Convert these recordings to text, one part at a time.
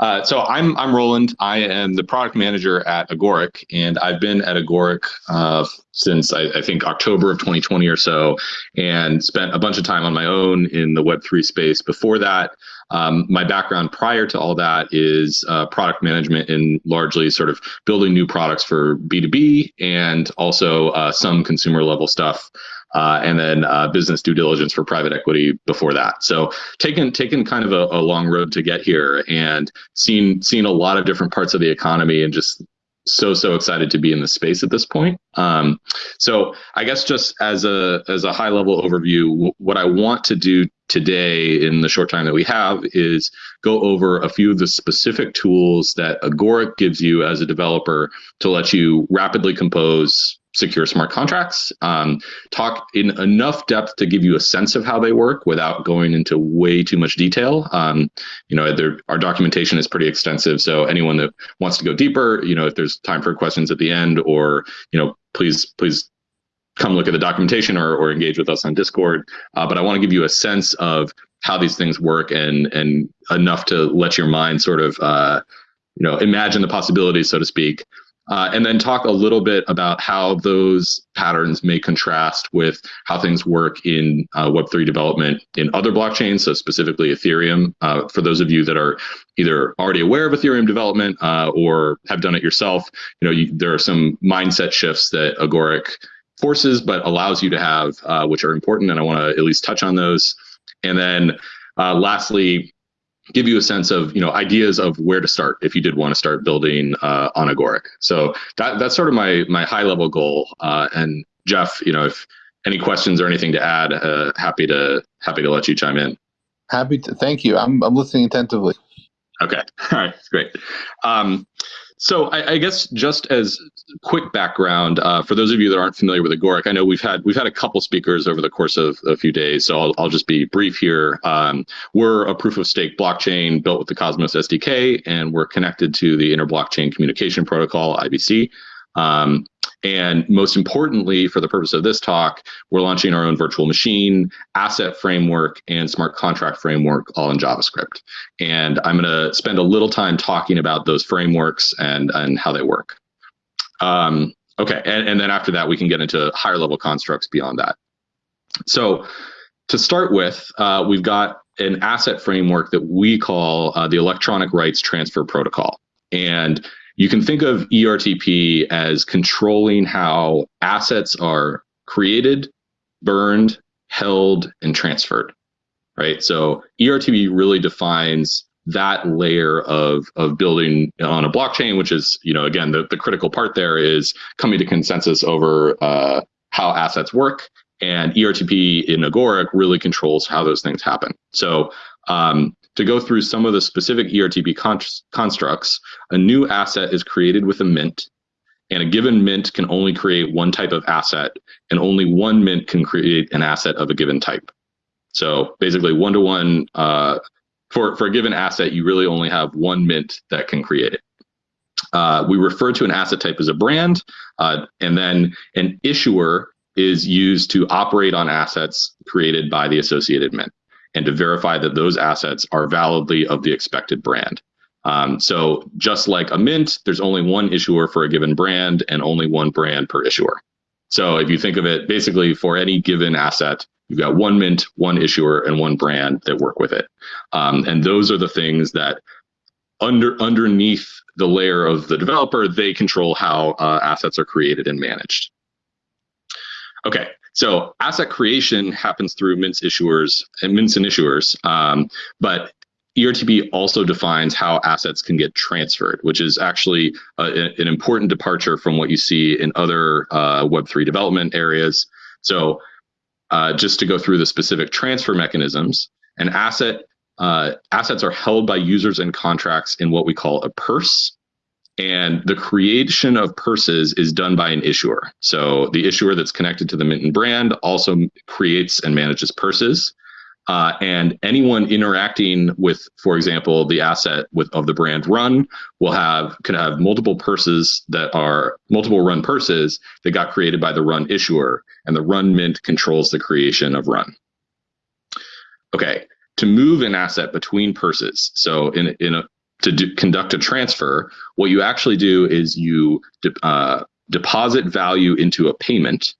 Uh, so I'm I'm Roland. I am the product manager at Agoric, and I've been at Agoric uh, since I, I, think October of 2020 or so, and spent a bunch of time on my own in the Web3 space. Before that, um, my background prior to all that is uh, product management and largely sort of building new products for B2B and also uh, some consumer level stuff uh, and then uh, business due diligence for private equity before that. So taken taken kind of a, a, long road to get here, and seen seen a lot of different parts of the economy, and just so so excited to be in the space at this point. Um, so I guess just as a as a high level overview, what I want to do today in the short time that we have is go over a few of the specific tools that Agoric gives you as a developer to let you rapidly compose secure smart contracts, um, talk in enough depth to give you a sense of how they work without going into way too much detail. Um, you know, our documentation is pretty extensive, so anyone that wants to go deeper, you know, if there's time for questions at the end, or you know, please please come look at the documentation or, or engage with us on Discord. Uh, but I want to give you a sense of how these things work and and enough to let your mind sort of uh, you know imagine the possibilities, so to speak. Uh, and then talk a little bit about how those patterns may contrast with how things work in uh, Web3 development in other blockchains, so specifically Ethereum. Uh, for those of you that are either already aware of Ethereum development uh, or have done it yourself, you know you, there are some mindset shifts that Agoric forces, but allows you to have, uh, which are important, and I want to at least touch on those. And then uh, lastly, give you a sense of you know ideas of where to start if you did want to start building uh, on Agoric. So that that's sort of my my high level goal. Uh, and Jeff, you know, if any questions or anything to add, uh, happy to happy to let you chime in. Happy to. Thank you. I'm I'm listening attentively. Okay. All right. Great. Um, so I, I, guess just as quick background uh, for those of you that aren't familiar with Agoric, I know we've had we've had a couple speakers over the course of a few days, so I'll, I'll just be brief here. Um, we're a proof of stake blockchain built with the Cosmos SDK, and we're connected to the Interblockchain Communication Protocol (IBC). Um, and most importantly, for the purpose of this talk, we're launching our own virtual machine, asset framework, and smart contract framework all in JavaScript. And I'm going to spend a little time talking about those frameworks and, and how they work. Um, okay, and, and then after that, we can get into higher level constructs beyond that. So to start with, uh, we've got an asset framework that we call uh, the Electronic Rights Transfer Protocol. And you can think of ERTP as controlling how assets are created, burned, held, and transferred, right? So ERTP really defines that layer of of building on a blockchain, which is, you know, again, the, the critical part there is coming to consensus over uh, how assets work. And ERTP in Agoric really controls how those things happen. So um, to go through some of the specific ERTP constructs, a new asset is created with a mint, and a given mint can only create one type of asset, and only one mint can create an asset of a given type. So basically, one to one uh, for for a given asset, you really only have one mint that can create it. Uh, we refer to an asset type as a brand, uh, and then an issuer is used to operate on assets created by the associated mint and to verify that those assets are validly of the expected brand. Um, so just like a mint, there's only one issuer for a given brand and only one brand per issuer. So if you think of it basically for any given asset, you've got one mint, one issuer, and one brand that work with it. Um, and those are the things that under underneath the layer of the developer, they control how uh, assets are created and managed. Okay, so asset creation happens through mints issuers and mints and issuers, um, but ERTP also defines how assets can get transferred, which is actually a, an important departure from what you see in other uh, Web3 development areas. So uh, just to go through the specific transfer mechanisms, an asset uh, assets are held by users and contracts in what we call a purse. And the creation of purses is done by an issuer. So the issuer that's connected to the mint and brand also creates and manages purses. Uh, and anyone interacting with, for example, the asset with of the brand run will have could have multiple purses that are multiple run purses that got created by the run issuer, and the run mint controls the creation of run. Okay, to move an asset between purses. So in in a to do, conduct a transfer, what you actually do is you de- uh, deposit value into a payment.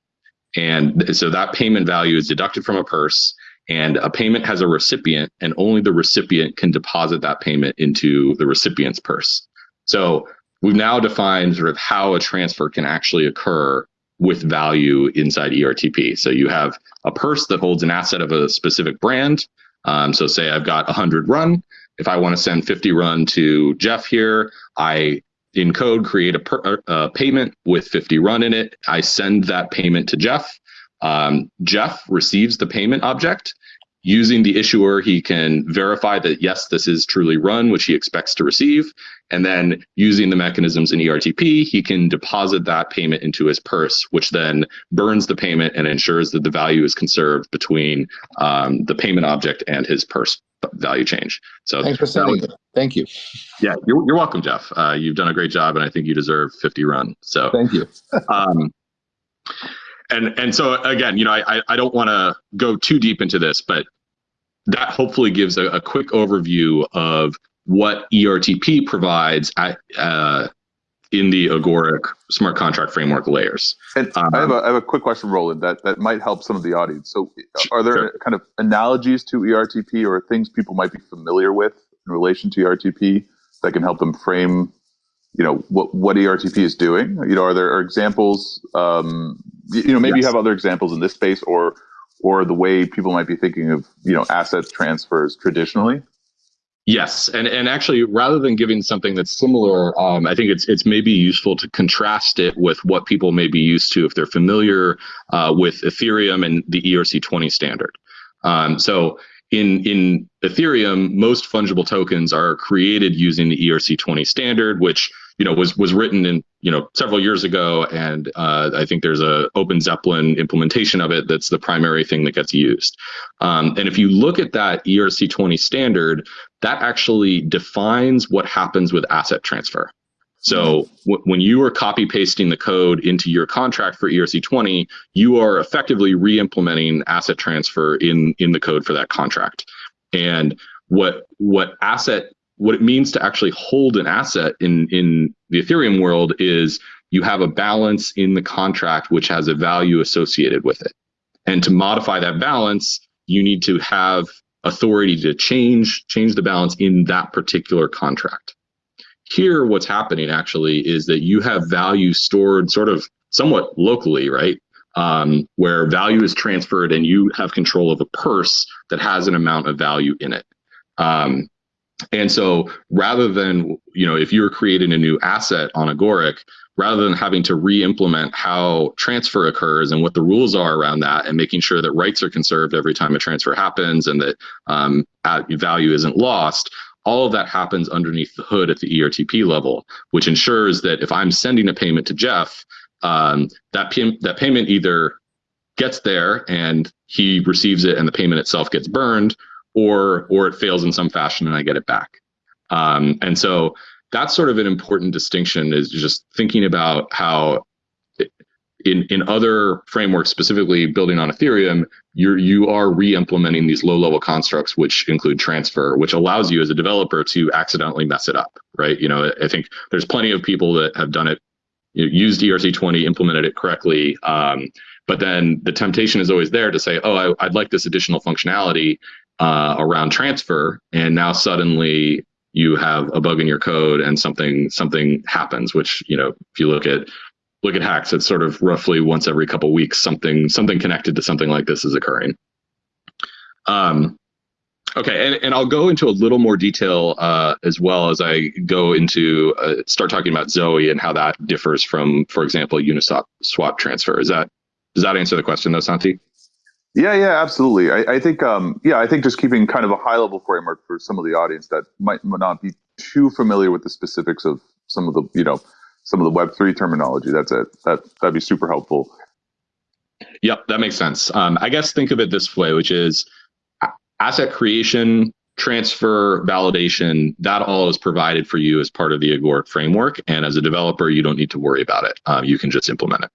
And so that payment value is deducted from a purse, and a payment has a recipient, and only the recipient can deposit that payment into the recipient's purse. So we've now defined sort of how a transfer can actually occur with value inside ERTP. So you have a purse that holds an asset of a specific brand. Um, so say I've got 100 run. If I want to send 50 run to Jeff here, I in code create a, per, a payment with 50 run in it. I send that payment to Jeff. Um, Jeff receives the payment object using the issuer, he can verify that yes, this is truly run, which he expects to receive. And then using the mechanisms in ERTP, he can deposit that payment into his purse, which then burns the payment and ensures that the value is conserved between um, the payment object and his purse value change. So thanks for sending it. Thank you. Yeah, you're, you're welcome, Jeff. Uh, you've done a great job, and I think you deserve 50 run. So thank you. um, and and so again, you know, I I don't want to go too deep into this, but that hopefully gives a, a quick overview of what ERTP provides at, uh, in the Agoric smart contract framework layers. And um, I, have a, I have a quick question, Roland, that, that might help some of the audience. So are there sure. kind of analogies to ERTP or things people might be familiar with in relation to ERTP that can help them frame you know what what ERTP is doing. You know, are there are examples? Um, you know, maybe yes. you have other examples in this space, or or the way people might be thinking of you know asset transfers traditionally. Yes, and and actually, rather than giving something that's similar, um, I think it's it's maybe useful to contrast it with what people may be used to if they're familiar uh, with Ethereum and the ERC20 standard. Um, so in in Ethereum, most fungible tokens are created using the ERC20 standard, which you know was was written in you know several years ago, and uh, I think there's a Open Zeppelin implementation of it that's the primary thing that gets used. Um, and if you look at that ERC20 standard, that actually defines what happens with asset transfer. So when you are copy pasting the code into your contract for ERC20, you are effectively re-implementing asset transfer in in the code for that contract. And what what asset what it means to actually hold an asset in in the Ethereum world is you have a balance in the contract which has a value associated with it. And to modify that balance, you need to have authority to change change the balance in that particular contract. Here, what's happening actually is that you have value stored sort of somewhat locally, right? Um, where value is transferred and you have control of a purse that has an amount of value in it. Um, and so rather than, you know, if you're creating a new asset on Agoric, rather than having to re-implement how transfer occurs and what the rules are around that and making sure that rights are conserved every time a transfer happens and that um, value isn't lost, all of that happens underneath the hood at the ERTP level, which ensures that if I'm sending a payment to Jeff, um, that, that payment either gets there and he receives it and the payment itself gets burned, or or it fails in some fashion and I get it back. Um, and so that's sort of an important distinction is just thinking about how in in other frameworks, specifically building on Ethereum, you're you are re-implementing these low-level constructs, which include transfer, which allows you as a developer to accidentally mess it up, right? You know, I think there's plenty of people that have done it, you know, used ERC20, implemented it correctly, um, but then the temptation is always there to say, oh, I, would like this additional functionality uh, around transfer, and now suddenly you have a bug in your code and something something happens which you know if you look at look at hacks, it's sort of roughly once every couple weeks, something something connected to something like this is occurring. Um, okay, and, and I'll go into a little more detail uh, as well as I go into uh, start talking about Zoe and how that differs from, for example, Uniswap swap transfer. Is that does that answer the question though, Santi? Yeah, yeah, absolutely. I, I think, um, yeah, I think just keeping kind of a high level framework for some of the audience that might not be too familiar with the specifics of some of the, you know, some of the Web3 terminology. That's it. That, that'd be super helpful. Yep, that makes sense. Um, I guess think of it this way, which is asset creation, transfer, validation, that all is provided for you as part of the Agoric framework. And as a developer, you don't need to worry about it. Um, you can just implement it.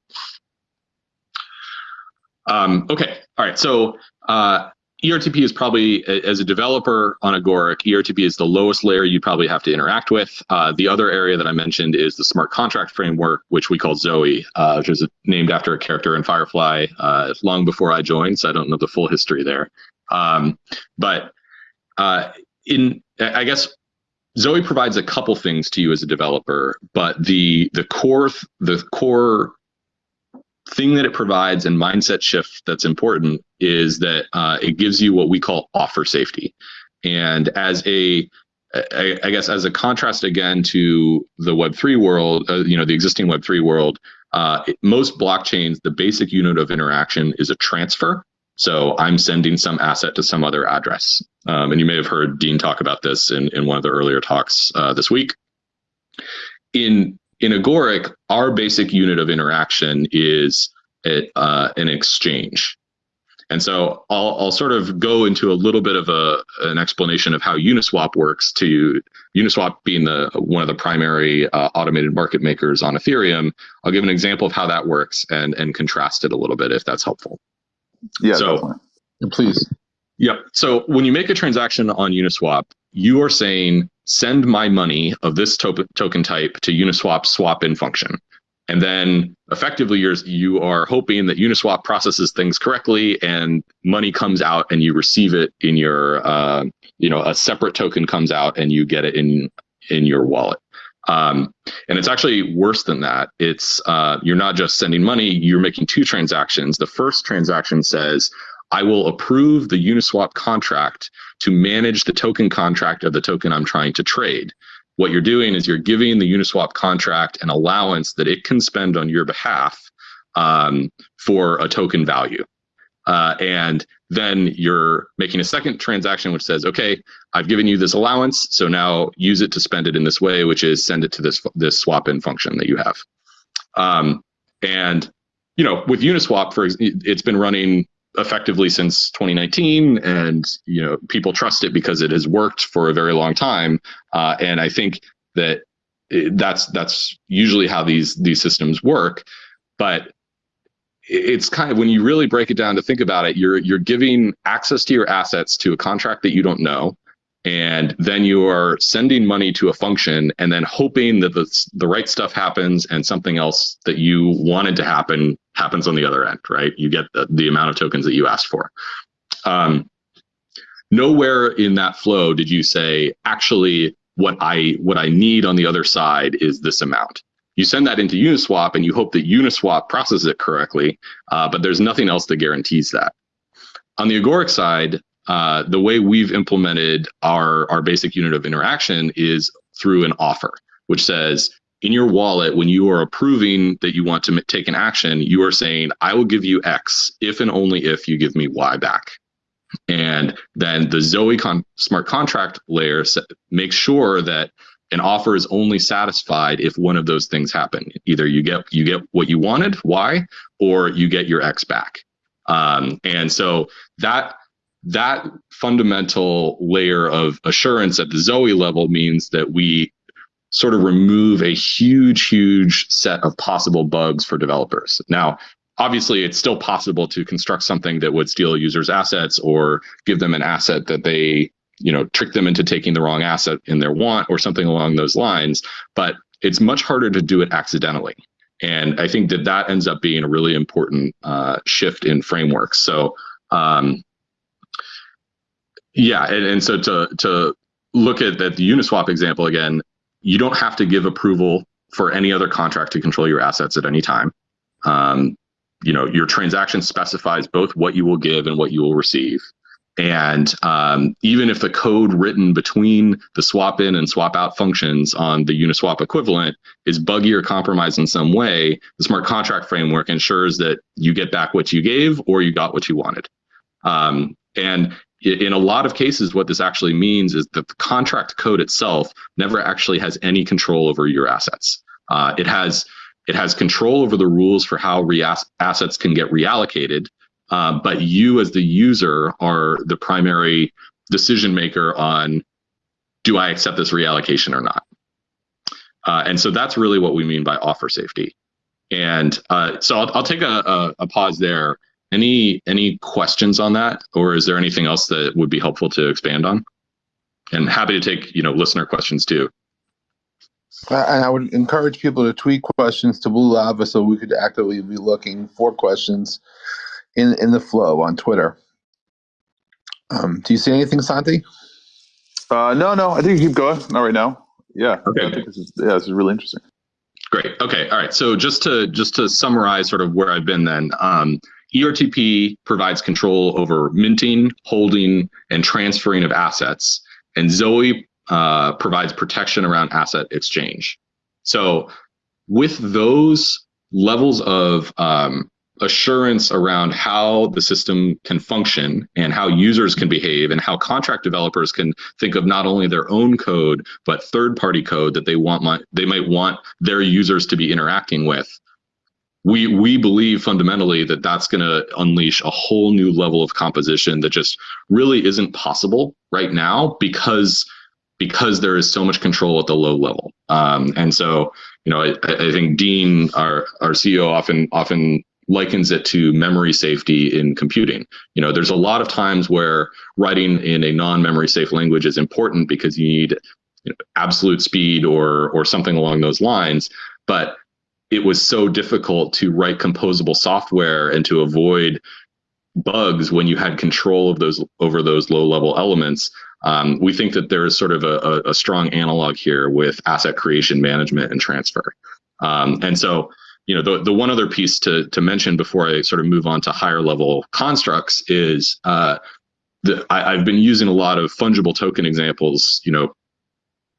Um, okay, all right. So uh, ERTP is probably, as a developer on Agoric, ERTP is the lowest layer you probably have to interact with. Uh, the other area that I mentioned is the smart contract framework, which we call Zoe, uh, which is named after a character in Firefly uh, long before I joined, so I don't know the full history there. Um, but uh, in, I guess Zoe provides a couple things to you as a developer, but the the core the core thing that it provides and mindset shift that's important is that uh, it gives you what we call offer safety. And as a I, I guess as a contrast again to the Web3 world, uh, you know, the existing Web3 world, uh, most blockchains, the basic unit of interaction is a transfer. So I'm sending some asset to some other address. Um, and you may have heard Dean talk about this in, in one of the earlier talks uh, this week. In in Agoric, our basic unit of interaction is a, uh, an exchange. And so I'll, I'll sort of go into a little bit of a, an explanation of how Uniswap works to Uniswap being the one of the primary uh, automated market makers on Ethereum. I'll give an example of how that works and, and contrast it a little bit if that's helpful. Yeah, So- definitely. Please. Yep. So when you make a transaction on Uniswap, you are saying send my money of this to- token type to Uniswap swap in function. And then effectively you're you are hoping that Uniswap processes things correctly and money comes out and you receive it in your uh, you know a separate token comes out and you get it in in your wallet. Um, and it's actually worse than that. It's uh, you're not just sending money, you're making two transactions. The first transaction says, I will approve the Uniswap contract to manage the token contract of the token I'm trying to trade. What you're doing is you're giving the Uniswap contract an allowance that it can spend on your behalf um, for a token value. Uh, and then you're making a second transaction which says, okay, I've given you this allowance, so now use it to spend it in this way, which is send it to this this swap in function that you have. Um, and you know, with Uniswap, for it's been running effectively since 2019, and you know, people trust it because it has worked for a very long time. Uh, and I think that it- that's that's usually how these these systems work. But it's kind of when you really break it down to think about it, you're you're giving access to your assets to a contract that you don't know, and then you are sending money to a function and then hoping that the the right stuff happens and something else that you wanted to happen happens on the other end, right? You get the, the amount of tokens that you asked for. Um, nowhere in that flow did you say actually what I what I need on the other side is this amount you send that into Uniswap and you hope that Uniswap processes it correctly, uh, but there's nothing else that guarantees that. On the Agoric side, uh, the way we've implemented our, our basic unit of interaction is through an offer, which says in your wallet, when you are approving that you want to take an action, you are saying, I will give you X if and only if you give me Y back. And then the Zoe con- smart contract layer makes sure that an offer is only satisfied if one of those things happen. Either you get you get what you wanted, Y, or you get your X back. Um, and so that that fundamental layer of assurance at the Zoe level means that we sort of remove a huge, huge set of possible bugs for developers. Now, obviously, it's still possible to construct something that would steal users' assets or give them an asset that they you know trick them into taking the wrong asset in their want or something along those lines but it's much harder to do it accidentally and i think that that ends up being a really important uh, shift in frameworks so um, yeah and, and so to to look at, at the uniswap example again you don't have to give approval for any other contract to control your assets at any time um, you know your transaction specifies both what you will give and what you will receive and um, even if the code written between the swap in and swap out functions on the Uniswap equivalent is buggy or compromised in some way, the smart contract framework ensures that you get back what you gave or you got what you wanted. Um, and in a lot of cases, what this actually means is that the contract code itself never actually has any control over your assets. Uh, it has it has control over the rules for how assets can get reallocated, uh, but you as the user are the primary decision maker on do I accept this reallocation or not? Uh, and so that's really what we mean by offer safety. And uh, so I'll, I'll take a, a, a pause there any any questions on that, or is there anything else that would be helpful to expand on? And happy to take you know listener questions too. And I would encourage people to tweet questions to Blue Lava so we could actively be looking for questions in in the flow on Twitter. Um, do you see anything, Santi? Uh, no, no. I think you keep going. Not right now. Yeah. Okay. I think this is yeah. This is really interesting. Great. Okay. All right. So just to just to summarize sort of where I've been then, um, ERTP provides control over minting, holding, and transferring of assets, and Zoe uh, provides protection around asset exchange. So with those levels of um, assurance around how the system can function and how users can behave and how contract developers can think of not only their own code but third party code that they want they might want their users to be interacting with we we believe fundamentally that that's going to unleash a whole new level of composition that just really isn't possible right now because because there is so much control at the low level um, and so you know I, I think dean our our ceo often often likens it to memory safety in computing. You know, there's a lot of times where writing in a non-memory safe language is important because you need you know, absolute speed or or something along those lines. But it was so difficult to write composable software and to avoid bugs when you had control of those over those low level elements. Um, we think that there is sort of a, a, strong analog here with asset creation management and transfer. Um, and so you know, the, the one other piece to, to mention before I sort of move on to higher level constructs is uh, the, I, I've been using a lot of fungible token examples, you know,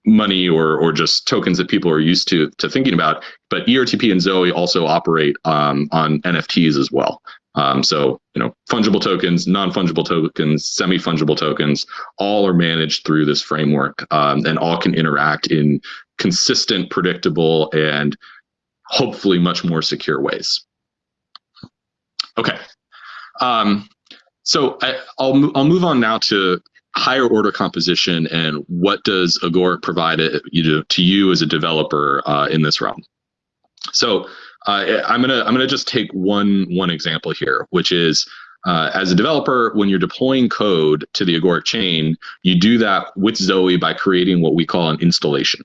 money or or just tokens that people are used to to thinking about. But ERTP and Zoe also operate um, on NFTs as well. Um, so you know, fungible tokens, non-fungible tokens, semi-fungible tokens, all are managed through this framework, um, and all can interact in consistent, predictable, and hopefully much more secure ways. Okay. Um, so I, will I'll move on now to higher order composition and what does Agoric provide it, you know, to you as a developer uh, in this realm. So uh, I'm gonna I'm gonna just take one one example here, which is uh, as a developer, when you're deploying code to the Agoric chain, you do that with Zoe by creating what we call an installation.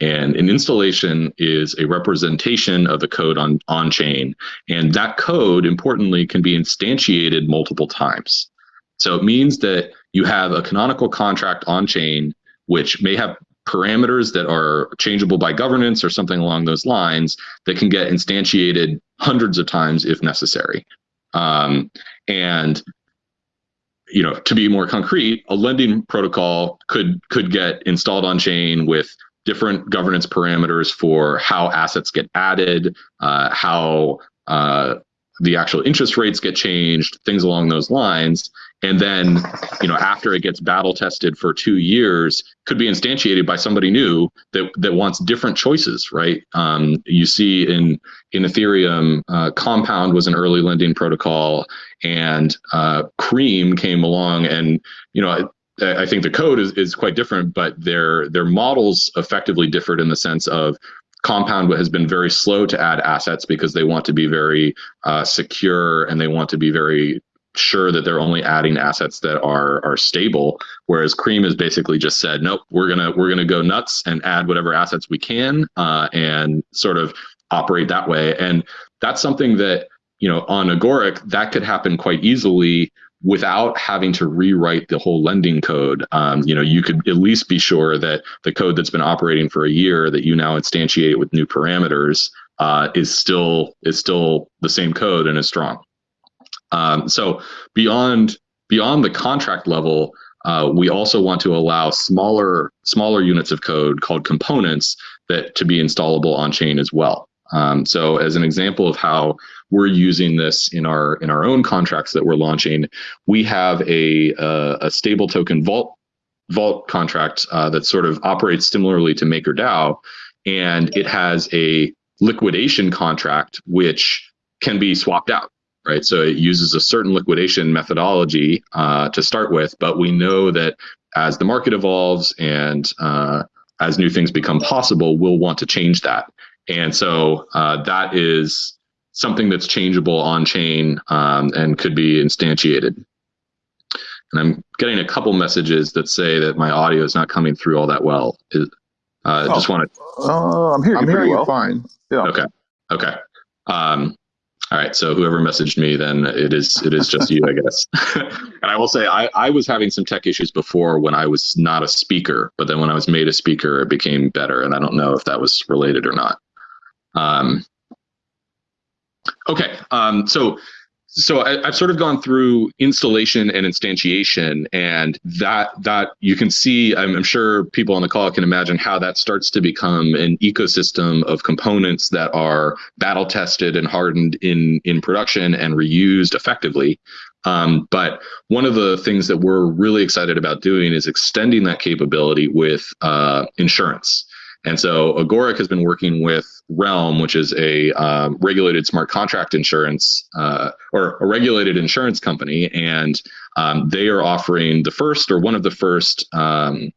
And an installation is a representation of the code on, on chain. And that code, importantly, can be instantiated multiple times. So it means that you have a canonical contract on chain, which may have parameters that are changeable by governance or something along those lines that can get instantiated hundreds of times if necessary. Um, and you know, to be more concrete, a lending protocol could could get installed on chain with different governance parameters for how assets get added, uh, how uh, the actual interest rates get changed, things along those lines. And then, you know, after it gets battle tested for two years, could be instantiated by somebody new that that wants different choices, right? Um, you see in in Ethereum, uh, Compound was an early lending protocol, and uh, Cream came along, and you know, I think the code is, is quite different, but their their models effectively differed in the sense of Compound has been very slow to add assets because they want to be very uh, secure and they want to be very sure that they're only adding assets that are are stable. Whereas Cream has basically just said, nope, we're gonna we're gonna go nuts and add whatever assets we can uh, and sort of operate that way. And that's something that you know on Agoric that could happen quite easily without having to rewrite the whole lending code. Um, you know, you could at least be sure that the code that's been operating for a year that you now instantiate with new parameters uh, is still is still the same code and is strong. Um, so beyond beyond the contract level, uh, we also want to allow smaller smaller units of code called components that to be installable on chain as well. Um, so as an example of how we're using this in our in our own contracts that we're launching, we have a a, a stable token vault vault contract uh, that sort of operates similarly to MakerDAO, and it has a liquidation contract which can be swapped out right? So it uses a certain liquidation methodology uh, to start with, but we know that as the market evolves and uh, as new things become possible, we'll want to change that. And so uh, that is something that's changeable on chain um, and could be instantiated. And I'm getting a couple messages that say that my audio is not coming through all that well. Is- Uh, Oh. Just want to Uh, I'm hearing I'm you pretty hearing you well. fine. Yeah. Okay. Okay. Um, all right. So whoever messaged me, then it is it is just you, I guess. and I will say I, I was having some tech issues before when I was not a speaker, but then when I was made a speaker, it became better. And I don't know if that was related or not. Um, okay. Um, so so I, I've sort of gone through installation and instantiation, and that that you can see. I'm, I'm sure people on the call can imagine how that starts to become an ecosystem of components that are battle tested and hardened in in production and reused effectively. Um, but one of the things that we're really excited about doing is extending that capability with uh, insurance. And so Agoric has been working with Realm, which is a um, regulated smart contract insurance uh, or a regulated insurance company, and um, they are offering the first or one of the first um,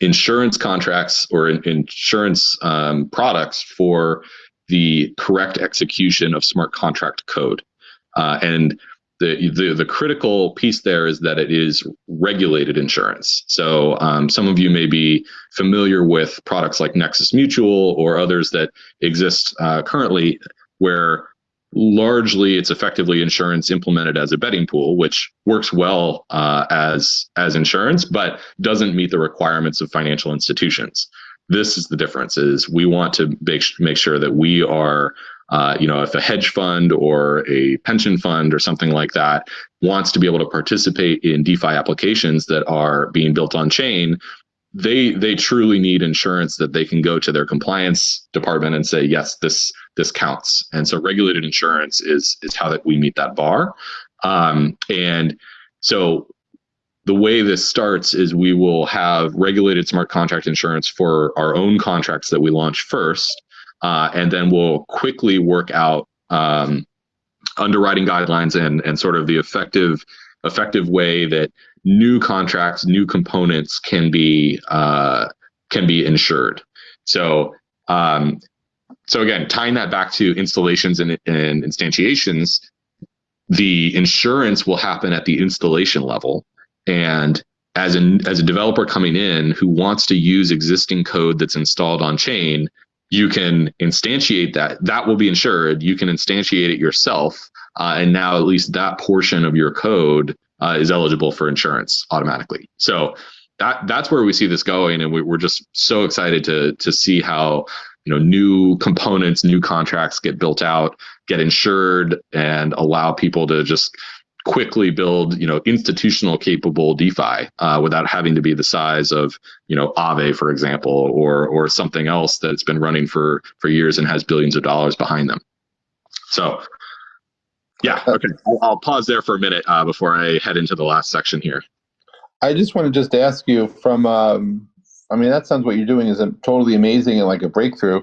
insurance contracts or in- insurance um, products for the correct execution of smart contract code. Uh, and the, the the critical piece there is that it is regulated insurance. So um, some of you may be familiar with products like Nexus Mutual or others that exist uh, currently, where largely it's effectively insurance implemented as a betting pool, which works well uh, as as insurance, but doesn't meet the requirements of financial institutions. This is the difference: is we want to make make sure that we are uh, you know, if a hedge fund or a pension fund or something like that wants to be able to participate in DeFi applications that are being built on chain, they they truly need insurance that they can go to their compliance department and say, yes, this this counts. And so regulated insurance is is how that we meet that bar. Um, and so the way this starts is we will have regulated smart contract insurance for our own contracts that we launch first uh, and then we'll quickly work out um, underwriting guidelines and and sort of the effective effective way that new contracts, new components can be uh, can be insured. So um, so again, tying that back to installations and, and instantiations, the insurance will happen at the installation level, and as an as a developer coming in who wants to use existing code that's installed on chain, you can instantiate that. That will be insured. You can instantiate it yourself, uh, and now at least that portion of your code uh, is eligible for insurance automatically. So that that's where we see this going, and we, we're just so excited to to see how you know new components, new contracts get built out, get insured, and allow people to just quickly build you know institutional capable DeFi uh, without having to be the size of you know Aave for example or or something else that's been running for for years and has billions of dollars behind them. So yeah, okay, I'll, I'll pause there for a minute uh, before I head into the last section here. I just want to just ask you from, um, I mean, that sounds what you're doing is totally amazing and like a breakthrough.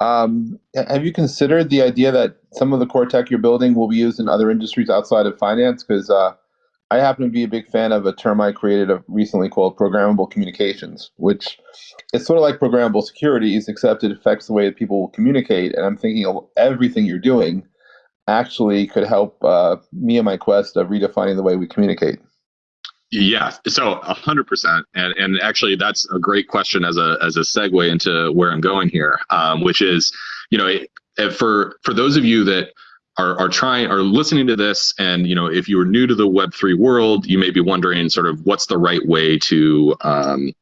Um, have you considered the idea that some of the core tech you're building will be used in other industries outside of finance? Because uh, I happen to be a big fan of a term I created recently called programmable communications, which is sort of like programmable securities, except it affects the way that people will communicate. And I'm thinking everything you're doing actually could help uh, me and my quest of redefining the way we communicate. Yeah, so a hundred percent, and and actually that's a great question as a as a segue into where I'm going here, um, which is, you know, it, for for those of you that are are trying are listening to this, and you know, if you are new to the Web three world, you may be wondering sort of what's the right way to um,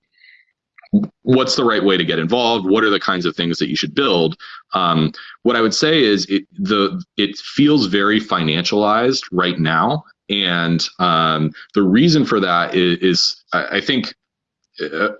what's the right way to get involved? What are the kinds of things that you should build? Um, what i would say is it the it feels very financialized right now and um, the reason for that is, is I, think uh,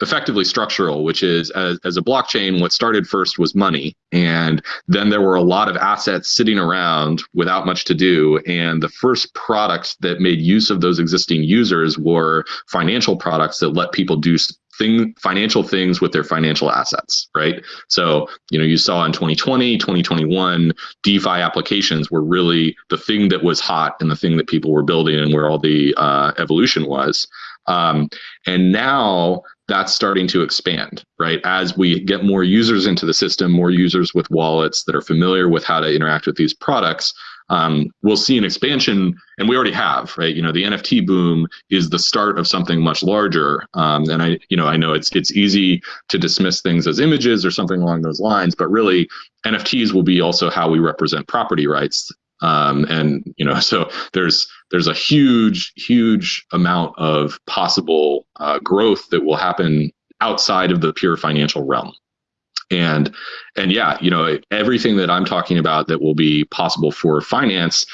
effectively structural which is as, as a blockchain what started first was money. And then there were a lot of assets sitting around without much to do. And the first products that made use of those existing users were financial products that let people do thing financial things with their financial assets right so you know you saw in 2020 2021 defi applications were really the thing that was hot and the thing that people were building and where all the uh, evolution was um, and now that's starting to expand, right? As we get more users into the system, more users with wallets that are familiar with how to interact with these products, um, we'll see an expansion, and we already have, right? You know, the NFT boom is the start of something much larger. Um, and I, you know, I know it's it's easy to dismiss things as images or something along those lines, but really, NFTs will be also how we represent property rights. Um, and you know, so there's there's a huge, huge amount of possible uh, growth that will happen outside of the pure financial realm and and yeah you know everything that i'm talking about that will be possible for finance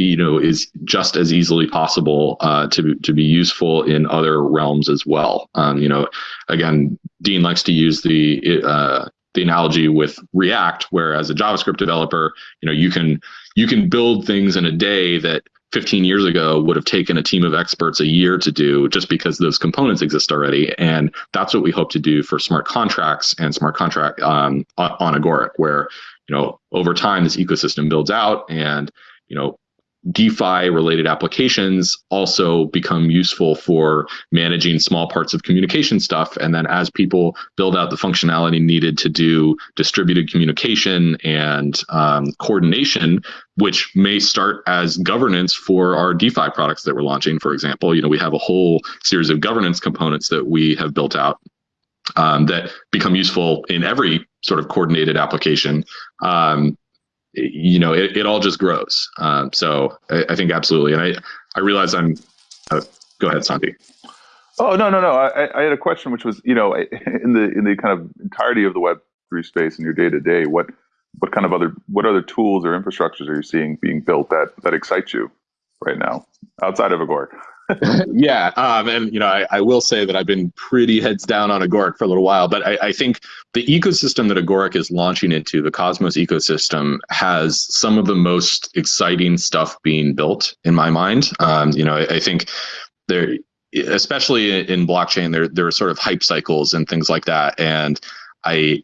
you know is just as easily possible uh, to to be useful in other realms as well. Um, you know again dean likes to use the uh, the analogy with react where as a javascript developer you know you can you can build things in a day that 15 years ago would have taken a team of experts a year to do just because those components exist already. And that's what we hope to do for smart contracts and smart contract um, on Agoric, where, you know, over time this ecosystem builds out and, you know, DeFi related applications also become useful for managing small parts of communication stuff. And then as people build out the functionality needed to do distributed communication and um, coordination, which may start as governance for our DeFi products that we're launching, for example, you know, we have a whole series of governance components that we have built out um, that become useful in every sort of coordinated application. Um, you know, it, it all just grows. Um, so I, I, think absolutely. And I, I realize I'm, uh, go ahead, Santi. Oh, no, no, no. I, I had a question, which was, you know, in the, in the kind of entirety of the web three space in your day to day, what, what kind of other, what other tools or infrastructures are you seeing being built that, that excite you right now outside of Agoric? yeah, um, and you know, I, I, will say that I've been pretty heads down on Agoric for a little while, but I, I, think the ecosystem that Agoric is launching into, the Cosmos ecosystem, has some of the most exciting stuff being built in my mind. Um, you know, I, I think there, especially in blockchain, there there are sort of hype cycles and things like that, and I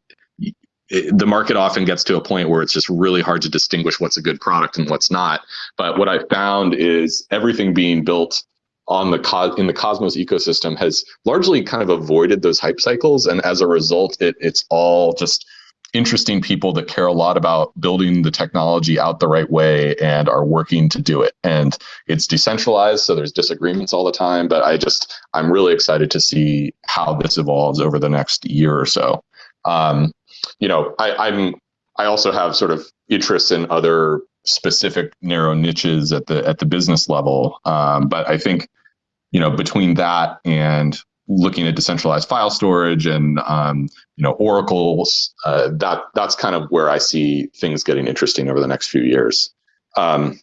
the market often gets to a point where it's just really hard to distinguish what's a good product and what's not. But what I found is everything being built on the in the Cosmos ecosystem has largely kind of avoided those hype cycles, and as a result, it, it's all just interesting people that care a lot about building the technology out the right way and are working to do it. And it's decentralized, so there's disagreements all the time. But I just I'm really excited to see how this evolves over the next year or so. Um, you know, I, I'm I also have sort of interests in other specific narrow niches at the at the business level. Um, but I think you know between that and looking at decentralized file storage and um, you know oracles uh, that that's kind of where i see things getting interesting over the next few years. Um,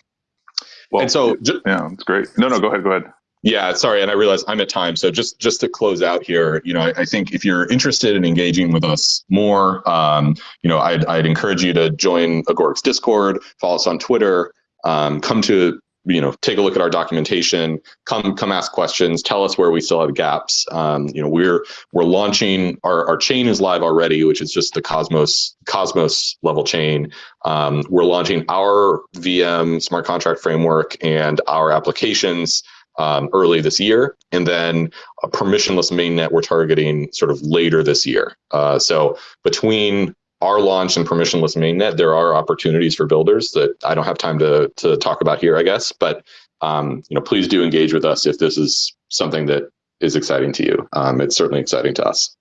well, and so yeah it's great. No no go ahead go ahead yeah sorry and i realize i'm at time so just just to close out here you know i, I think if you're interested in engaging with us more um, you know I'd, I'd encourage you to join agoric's discord follow us on twitter um, come to you know take a look at our documentation come come ask questions tell us where we still have gaps. Um, you know we're we're launching our, our chain is live already which is just the cosmos cosmos level chain. Um, we're launching our vm smart contract framework and our applications um, early this year and then a permissionless mainnet we're targeting sort of later this year uh, so between our launch and permissionless mainnet, there are opportunities for builders that I don't have time to to talk about here, I guess. But um, you know, please do engage with us if this is something that is exciting to you. Um, it's certainly exciting to us.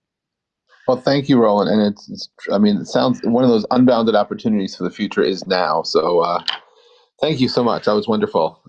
Well, thank you, Roland. And it's, it's, I mean, it sounds one of those unbounded opportunities for the future is now. So, uh, thank you so much. That was wonderful.